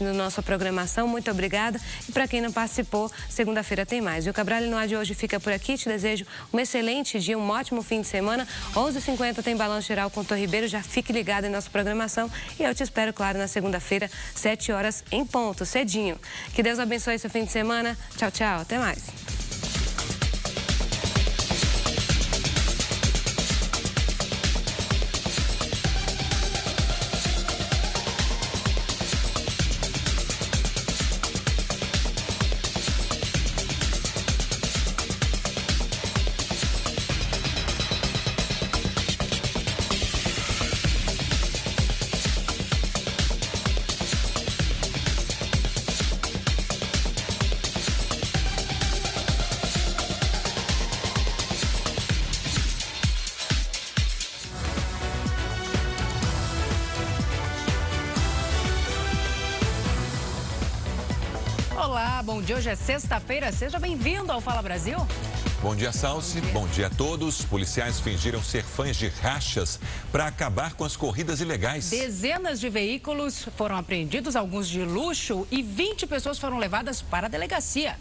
assistindo nossa programação, muito obrigada. E para quem não participou, segunda-feira tem mais. E o Cabral no ar de hoje fica por aqui. Te desejo um excelente dia, um ótimo fim de semana. 11h50 tem Balanço Geral com o Ribeiro. Já fique ligado em nossa programação. E eu te espero, claro, na segunda-feira, 7 horas em ponto, cedinho. Que Deus abençoe seu fim de semana. Tchau, tchau. Até mais. Olá, bom dia. Hoje é sexta-feira. Seja bem-vindo ao Fala Brasil. Bom dia, Salsi. Bom dia. Bom dia a todos. Policiais fingiram ser fãs de rachas para acabar com as corridas ilegais. Dezenas de veículos foram apreendidos, alguns de luxo, e 20 pessoas foram levadas para a delegacia.